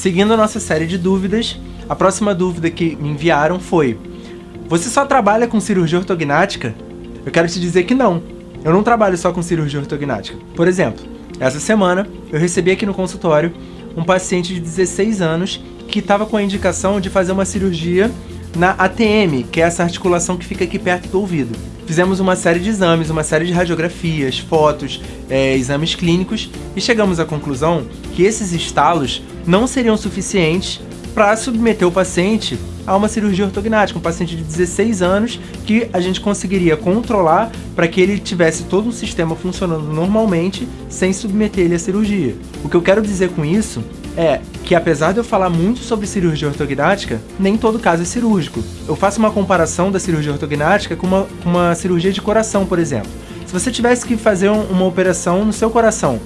seguindo a nossa série de dúvidas, a próxima dúvida que me enviaram foi Você só trabalha com cirurgia ortognática? Eu quero te dizer que não. Eu não trabalho só com cirurgia ortognática. Por exemplo, essa semana eu recebi aqui no consultório um paciente de 16 anos que estava com a indicação de fazer uma cirurgia na ATM, que é essa articulação que fica aqui perto do ouvido. Fizemos uma série de exames, uma série de radiografias, fotos, é, exames clínicos e chegamos à conclusão que esses estalos não seriam suficientes para submeter o paciente a uma cirurgia ortognática, um paciente de 16 anos que a gente conseguiria controlar para que ele tivesse todo o sistema funcionando normalmente sem submeter ele à cirurgia. O que eu quero dizer com isso é que apesar de eu falar muito sobre cirurgia ortognática, nem todo caso é cirúrgico. Eu faço uma comparação da cirurgia ortognática com uma, uma cirurgia de coração, por exemplo. Se você tivesse que fazer um, uma operação no seu coração,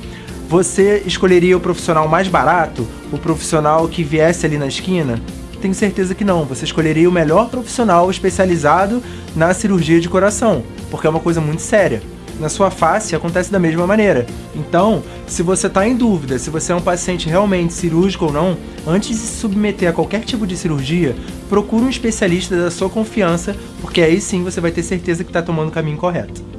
você escolheria o profissional mais barato? O profissional que viesse ali na esquina? Tenho certeza que não. Você escolheria o melhor profissional especializado na cirurgia de coração, porque é uma coisa muito séria na sua face acontece da mesma maneira. Então, se você está em dúvida se você é um paciente realmente cirúrgico ou não, antes de se submeter a qualquer tipo de cirurgia, procure um especialista da sua confiança, porque aí sim você vai ter certeza que está tomando o caminho correto.